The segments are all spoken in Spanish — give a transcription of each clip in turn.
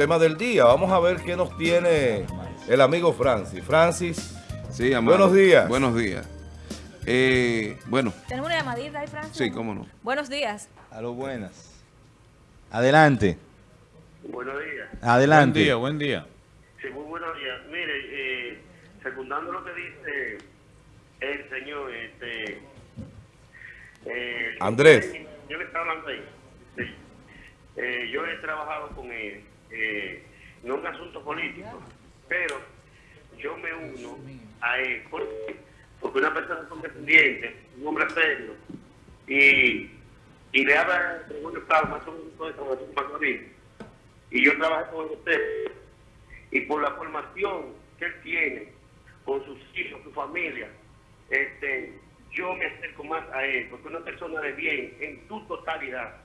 tema del día. Vamos a ver qué nos tiene el amigo Francis. Francis, sí, amado. buenos días. Buenos días. Eh, bueno. ¿Tenemos una llamadita ahí, Francis? Sí, cómo no. Buenos días. A lo buenas. Adelante. Buenos días. Adelante. Buen día, buen día. Sí, muy buenos días. Mire, eh, secundando lo que dice el señor, este... eh, Andrés. Yo le estaba hablando ahí. Sí. Eh, yo he trabajado con él, eh, no en asuntos políticos, pero yo me uno a él porque, una persona condescendiente, un hombre serio, y, y le habla de un estado más o menos de y yo trabajé con usted, y por la formación que él tiene con sus hijos, su familia, este, yo me acerco más a él, porque es una persona de bien en su totalidad.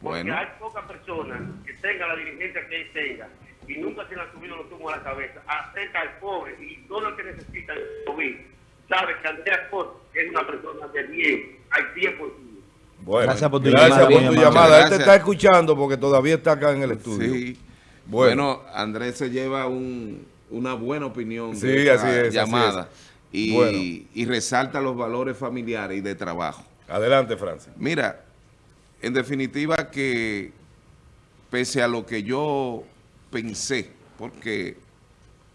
Porque Bueno. hay pocas personas que tengan la diligencia que él tenga y nunca se le han subido los tumos a la cabeza. Acerca al pobre y todo lo que necesita el COVID. Sabe que Andrea Scott es una persona de bien, al 100%. Bueno, Gracias por tu gracias llamada, por tu llamada. Él te está escuchando porque todavía está acá en el estudio. Sí. Bueno. Bueno, Andrés se lleva un- una buena opinión de Sí, así es, así llamada y, Bueno. y resalta los valores familiares y de trabajo. Adelante, Francis. Mira, en definitiva que pese a lo que yo pensé, porque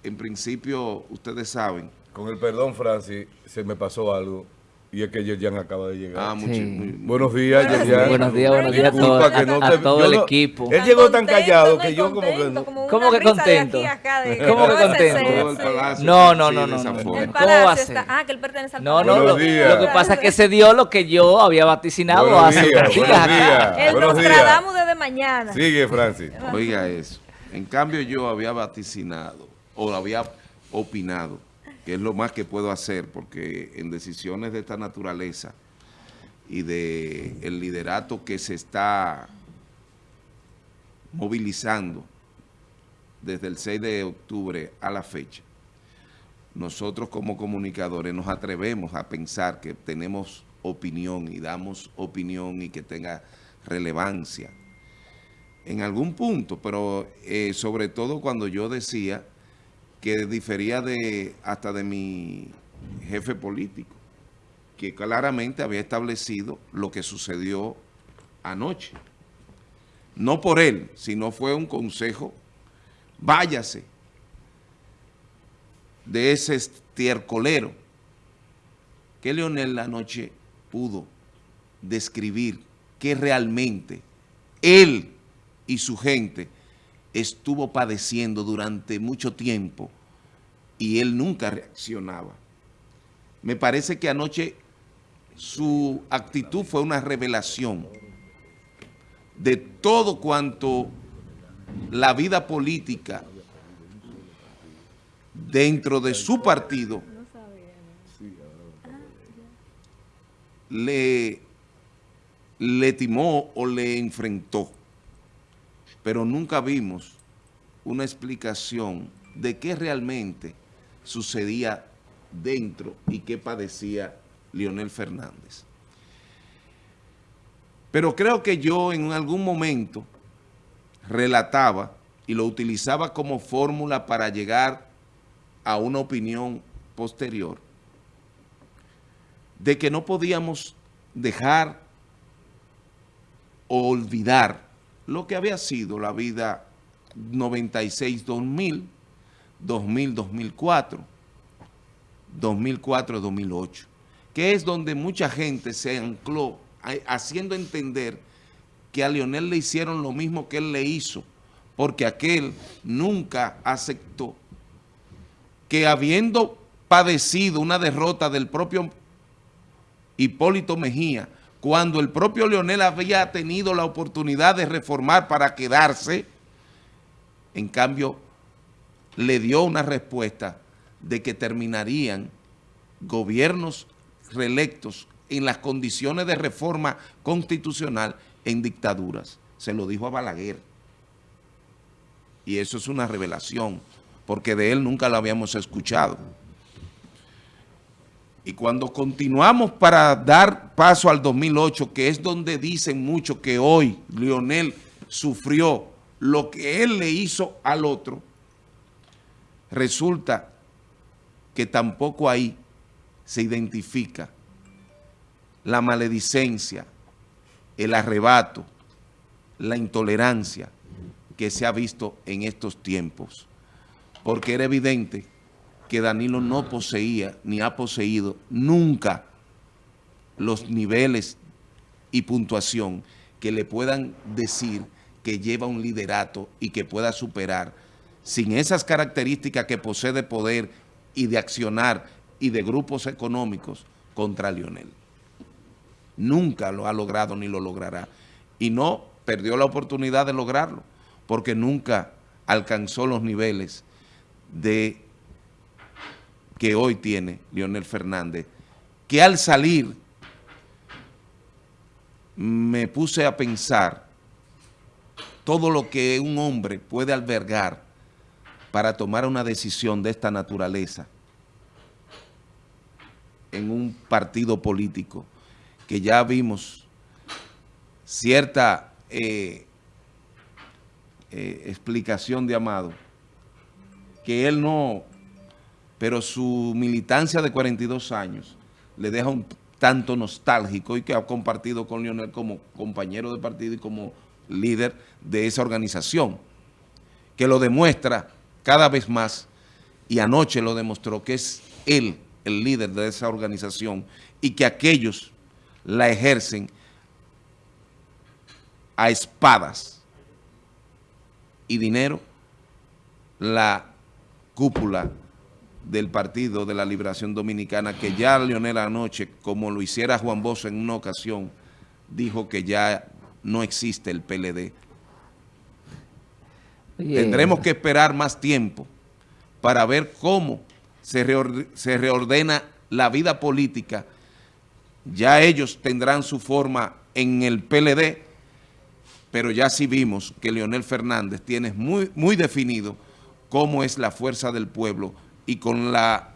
en principio ustedes saben, Con el perdón, Francis, se me pasó algo. Y es que Yerjan acaba de llegar. ah, mucho- Sí. muy- Buenos días, Buenos Yerjan. días. Buenos días, buenos días a Disculpa no a te- todo el no- equipo. Él llegó tan callado que yo como que contento, no- como ¿Cómo que de contento? aquí a acá de- ¿Cómo que contento? Todo palacio No, no, no, no, ¿Cómo va a ser? está... Ah, que él pertenece al No, no, lo, lo que pasa es que se dio lo que yo había vaticinado Buenos hace días, unos días buenos acá. días. El Buenos días. Nostradamus desde mañana. Sigue, Francis. Oiga eso. En cambio yo había vaticinado o había opinado, que es lo más que puedo hacer, porque en decisiones de esta naturaleza y de el liderato que se está movilizando desde el 6 de octubre a la fecha, nosotros como comunicadores nos atrevemos a pensar que tenemos opinión y damos opinión y que tenga relevancia en algún punto, pero eh, sobre todo cuando yo decía que difería de hasta de mi jefe político, que claramente había establecido lo que sucedió anoche. No por él, sino fue un consejo, váyase de ese estiercolero que Leonel anoche pudo describir que realmente él y su gente estuvo padeciendo durante mucho tiempo y él nunca reaccionaba. Me parece que anoche su actitud fue una revelación de todo cuanto la vida política dentro de su partido le, le timó o le enfrentó. Pero nunca vimos una explicación de qué realmente sucedía dentro y qué padecía Leonel Fernández. Pero creo que yo en algún momento relataba y lo utilizaba como fórmula para llegar a una opinión posterior de que no podíamos dejar o olvidar lo que había sido la vida 96-2000, 2000-2004, 2004-2008, que es donde mucha gente se ancló a- haciendo entender que a Leonel le hicieron lo mismo que él le hizo, porque aquel nunca aceptó que habiendo padecido una derrota del propio Hipólito Mejía, cuando el propio Leonel había tenido la oportunidad de reformar para quedarse, en cambio le dio una respuesta de que terminarían gobiernos reelectos en las condiciones de reforma constitucional en dictaduras. Se lo dijo a Balaguer. Y eso es una revelación, porque de él nunca lo habíamos escuchado. Y cuando continuamos para dar paso al 2008, que es donde dicen mucho que hoy Lionel sufrió lo que él le hizo al otro, resulta que tampoco ahí se identifica la maledicencia, el arrebato, la intolerancia que se ha visto en estos tiempos. Porque era evidente que Danilo no poseía ni ha poseído nunca los niveles y puntuación que le puedan decir que lleva un liderato y que pueda superar sin esas características que posee de poder y de accionar y de grupos económicos contra Lionel. Nunca lo ha logrado ni lo logrará. Y no perdió la oportunidad de lograrlo, porque nunca alcanzó los niveles de que hoy tiene Lionel Fernández, que al salir me puse a pensar todo lo que un hombre puede albergar para tomar una decisión de esta naturaleza en un partido político que ya vimos cierta eh, eh, explicación de Amado, que él no, pero su militancia de 42 años le deja un tanto nostálgico y que ha compartido con Lionel como compañero de partido y como líder de esa organización, que lo demuestra cada vez más y anoche lo demostró que es él el líder de esa organización y que aquellos la ejercen a espadas y dinero la cúpula del Partido de la Liberación Dominicana, que ya Leonel anoche, como lo hiciera Juan Bosch en una ocasión, dijo que ya no existe el PLD. Tendremos que esperar más tiempo para ver cómo se, se reordena la vida política. Ya ellos tendrán su forma en el PLD, pero ya sí vimos que Leonel Fernández tiene muy, muy definido cómo es la fuerza del pueblo y con la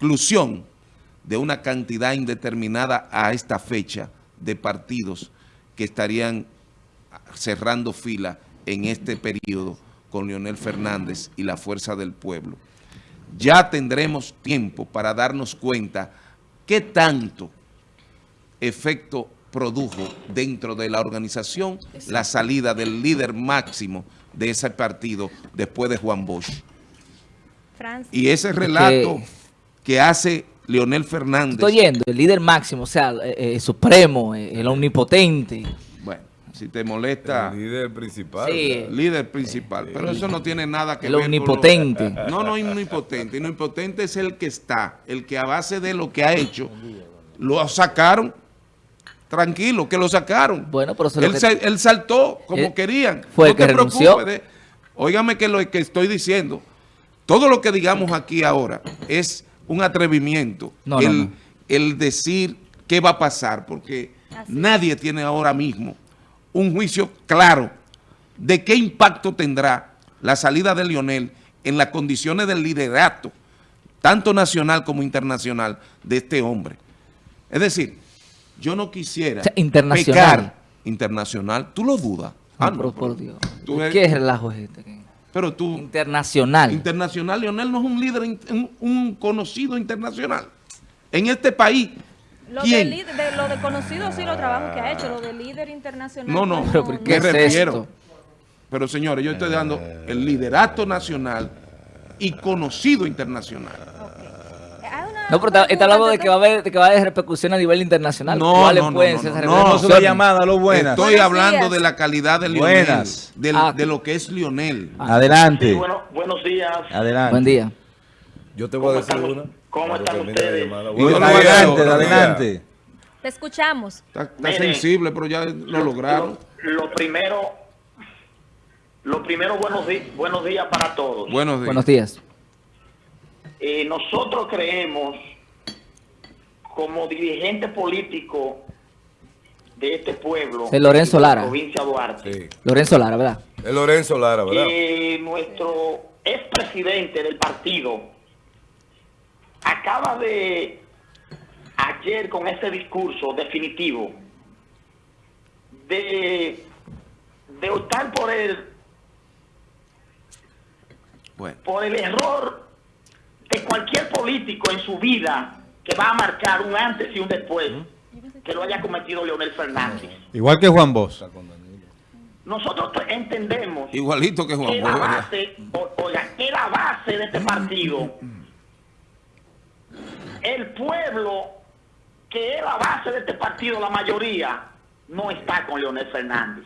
inclusión de una cantidad indeterminada a esta fecha de partidos que estarían cerrando fila en este periodo con Leonel Fernández y la fuerza del pueblo. Ya tendremos tiempo para darnos cuenta qué tanto efecto produjo dentro de la organización la salida del líder máximo de ese partido después de Juan Bosch. Francis. Y ese relato que hace Leonel Fernández, Estoy yendo, el líder máximo, o sea, eh, eh, supremo, eh, el omnipotente. bueno, si te molesta, El líder principal. Sí. líder principal, pero eso no tiene nada que El ver con lo- omnipotente. No, no omnipotente, omnipotente es el que está, el que a base de lo que ha hecho, lo sacaron, tranquilo, que lo sacaron. Bueno, pero él, que- él saltó como Él querían. fue no el que te renunció. preocupes de- óigame que lo que estoy diciendo, todo lo que digamos aquí ahora es un atrevimiento, No, no, el, no. el decir qué va a pasar, porque Así nadie tiene ahora mismo un juicio claro de qué impacto tendrá la salida de Lionel en las condiciones del liderato, tanto nacional como internacional, de este hombre. Es decir, yo no quisiera O sea, internacional. pecar internacional. ¿Tú lo dudas? No, Ah, pero no, por Dios. tú eres- ¿Qué relajo es este? Pero tú, Internacional. internacional, Lionel no es un líder, un, un conocido internacional. En este país, Lo de, ¿quién? líder- de lo de conocido sí, los trabajos que ha hecho, lo de líder internacional. No, no, Pero, ¿por me qué es refiero. esto? Pero señores, yo estoy dando el liderato nacional y conocido internacional. Una- No, pero está, hablando de que va a haber, de que va a haber repercusición a nivel internacional. No, ¿Cuáles no, no, pueden no, ser no, esas no, No, repercusiones? solo llamada, lo buenas. Estoy Buenos hablando días. de la calidad de Lionel, Buenas. del- Ah. de lo que es Lionel. Adelante. Sí, bueno, buenos días. Adelante. Buen día. Yo te voy a ¿Cómo decir están- una. cómo están ustedes? días, Adelante, adelante. Te escuchamos. Está, está Mire, sensible, pero ya lo lograron. Lo, lo primero, lo primero buenos, di- buenos días para todos. Buenos días. Buenos días. Eh, nosotros creemos, como dirigente político de este pueblo, Sí, Lorenzo de la Lara. provincia de Duarte, Sí. Lorenzo Lara, ¿verdad? Es Lorenzo Lara, ¿verdad? que nuestro expresidente del partido acaba de ayer con ese discurso definitivo de de optar por el, Bueno, por el error de cualquier político en su vida que va a marcar un antes y un después que lo haya cometido Leonel Fernández. Igual que Juan Bosch. Nosotros te- entendemos igualito que Juan que la base, o- oiga, que la base de este partido, el pueblo, que es la base de este partido, la mayoría, no está con Leonel Fernández.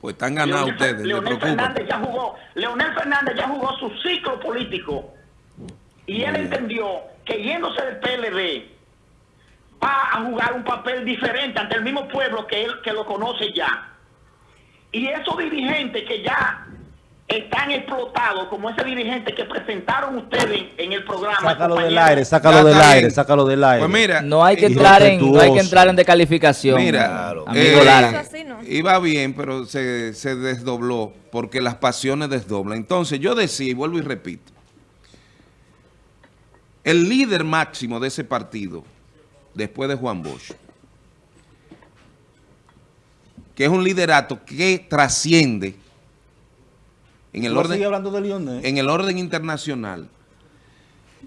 Pues están ganados Leonel, ustedes, le Leonel. Fernández ya jugó, Leonel Fernández ya jugó su ciclo político y él entendió que yéndose del PLD va a jugar un papel diferente ante el mismo pueblo que él que lo conoce ya. Y esos dirigentes que ya están explotados, como ese dirigente que presentaron ustedes en el programa. Sácalo del aire, sácalo Ya del aire, sácalo del aire. Pues mira, No hay que entrar en, no hay que entrar en decalificación. Mira, amigo eh, Lara. Iba bien, pero se, se desdobló porque las pasiones desdoblan. Entonces yo decía, y vuelvo y repito, el líder máximo de ese partido, después de Juan Bosch, que es un liderato que trasciende en el ¿Tú orden hablando de en el orden internacional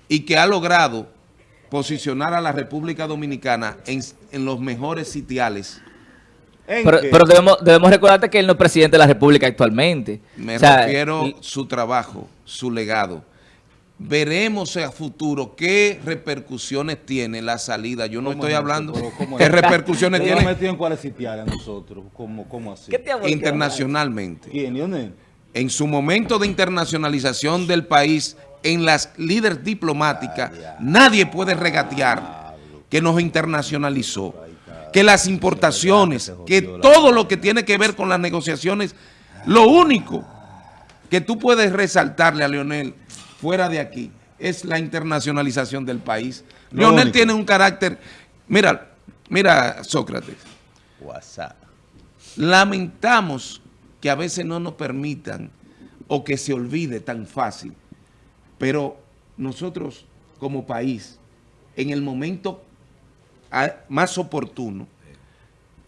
y que ha logrado posicionar a la República Dominicana en, en los mejores sitiales. ¿En Pero, debemos, debemos recordarte que él no es presidente de la República actualmente. Me O sea, refiero y- su trabajo, su legado. Veremos a futuro qué repercusiones tiene la salida. Yo no ¿Cómo estoy es hablando ¿cómo qué es? repercusiones ¿Quién nos tiene metió en cuáles a nosotros? ¿Cómo, cómo así? Internacionalmente. ¿Quién? En su momento de internacionalización del país, en las líderes diplomáticas, nadie puede regatear que nos internacionalizó, que las importaciones, que todo lo que tiene que ver con las negociaciones, lo único que tú puedes resaltarle a Leonel fuera de aquí es la internacionalización del país. Lo Leonel único. tiene un carácter, mira, mira Sócrates, WhatsApp. lamentamos que a veces no nos permitan o que se olvide tan fácil, pero nosotros como país, en el momento ah, más oportuno,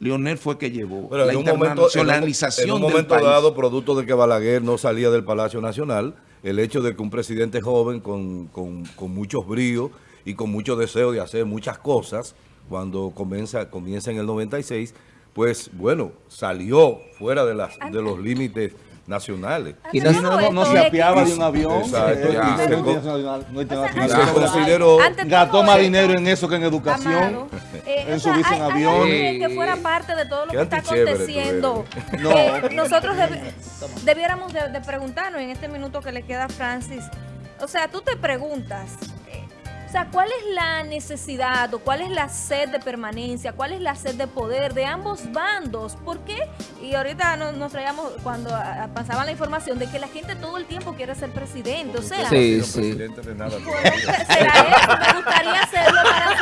Leonel fue que llevó Pero la en un momento, en un- internacionalización en un del momento país. dado, producto de que Balaguer no salía del Palacio Nacional, el hecho de que un presidente joven con, con- con muchos bríos y con mucho deseo de hacer muchas cosas, cuando comienza, comienza en el 96, pues bueno, salió fuera de, las, de los límites nacionales. Y Ante no- se apiaba de un avión. Exacto, eh, ya. eh, no internacional, no O internacional. sea, Y se ante- consideró- Gastó más dinero en eso que en educación. Amado, eh, en o sea, subirse en avión. que fuera parte de todo lo que está aconteciendo. No. Eh, nosotros debi- debiéramos de, de preguntarnos en este minuto que le queda a Francis. O sea, tú te preguntas, eh, o sea, ¿cuál es la necesidad o cuál es la sed de permanencia, cuál es la sed de poder de ambos bandos? ¿Por qué? Y ahorita nos, nos traíamos, cuando ah, pasaba la información de que la gente todo el tiempo quiere ser presidente. O sea, Sí, sí. presidente de nada será eso, me gustaría para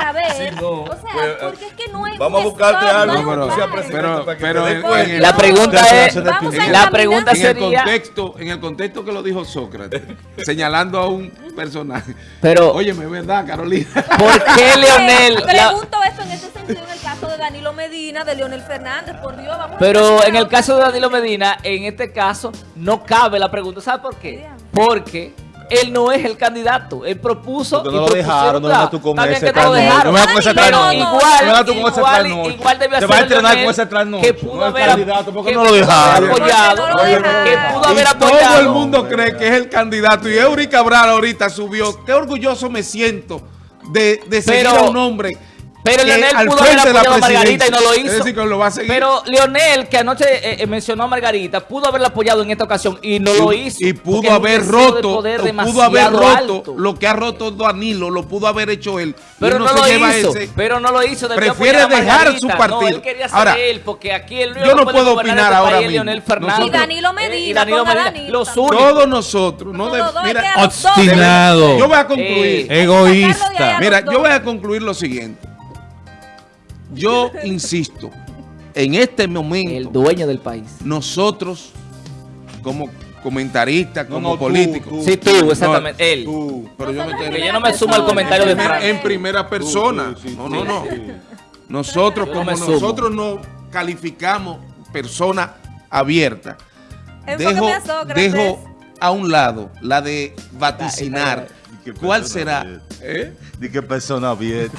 saber. Sí, no, o sea, pues, porque es que no hay vamos a buscarte algo, no pero- pero- para que pero en- en- La pregunta es, a la pregunta en el sería, contexto, en el contexto que lo dijo Sócrates, señalando a un personaje. pero Óyeme, ¿verdad, Carolina? ¿por qué Leonel? la- Pregunto esto en este sentido en el caso de Danilo Medina, de Leonel Fernández, por Dios, vamos a Pero examinar en el caso de. Danilo Medina, en este caso, no cabe la pregunta. ¿Sabe por qué? Porque él no es el candidato. Él propuso. Porque y no lo propusieron, dejaron, no vengas tú con ese que no lo dejaron. Vengas con ese trasnocho. igual, No vengas tú con ese igual, igual debió Te ser vas a entrenar con ese trasnocho. Que pudo No es haber, candidato, ¿por qué que no lo pudo dejaron? apoyado. Lo que dejaron. pudo haber Y todo apoyado. el mundo cree que es el candidato. Y Eury Cabral ahorita subió. Qué orgulloso me siento de, de seguir a un hombre. Pero Leonel pudo haber apoyado a Margarita y no lo hizo. Es decir, que lo va a seguir. Pero Leonel, que anoche eh, eh, mencionó a Margarita, pudo haberla apoyado en esta ocasión y no lo hizo. Y pudo haber de roto, pudo haber roto alto. lo que ha roto Danilo, lo pudo haber hecho él. Y Pero no, lo hizo, ese. pero no lo hizo. debió Prefiere dejar su No, partido. él quería ser Ahora, él, porque aquí yo no puedo opinar este ahora mismo. Leonel Fernández. Y Danilo Medina, y Danilo Medina. Danilo Los también. únicos. Todos nosotros. No de- mira, Obstinado. yo voy a concluir. Eh, Egoísta. Mira, yo voy a concluir lo siguiente. Yo insisto, en este El momento, dueño del país. nosotros, como comentaristas, No, como no, tú. Sí, tú, exactamente. él. Tú. pero yo me estoy- yo no me sumo al comentario de en, Frank. en primera persona. Tú, sí, no, no, no. sí. Nosotros, como nosotros no calificamos personas abierta, Enfóqueme dejo, dejo a un lado la de vaticinar. Qué ¿Cuál persona será? ¿Eh? Di que persona bien.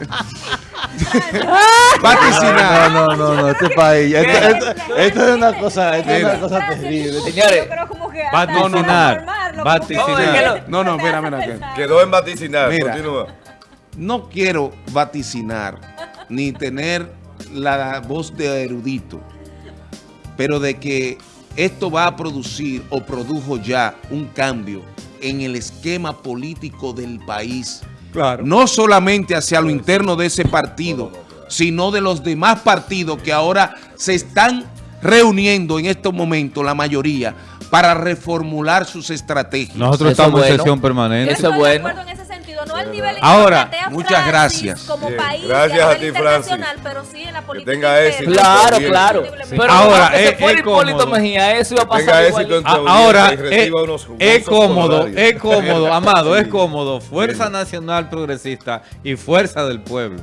Vaticinar. No, no, no, no, este país. Esto, esto- esto es una cosa, esto es una cosa terrible. Señores, Vaticinar. que- No, no, mira, mira. Quedó en vaticinar, Mira. continúa. No quiero vaticinar ni tener la voz de erudito, pero de que esto va a producir o produjo ya un cambio en el esquema político del país. Claro. No solamente hacia lo interno de ese partido, sino de los demás partidos que ahora se están reuniendo en estos momentos, la mayoría, para reformular sus estrategias. Nosotros Eso estamos es en sesión permanente. Eso es bueno. Al nivel que Ahora, muchas gracias. como Bien, país gracias a a nivel ti, Francis. internacional, pero sí en la política tenga interna. éxito. Claro, claro. Sí. Pero Ahora, es- se es Hipólito cómodo. Mejía, eso iba a Tenga pasar igual. Ahora, reciba es, unos es cómodo, es cómodo, Amado, es Sí. cómodo. Fuerza Nacional Progresista y Fuerza del Pueblo.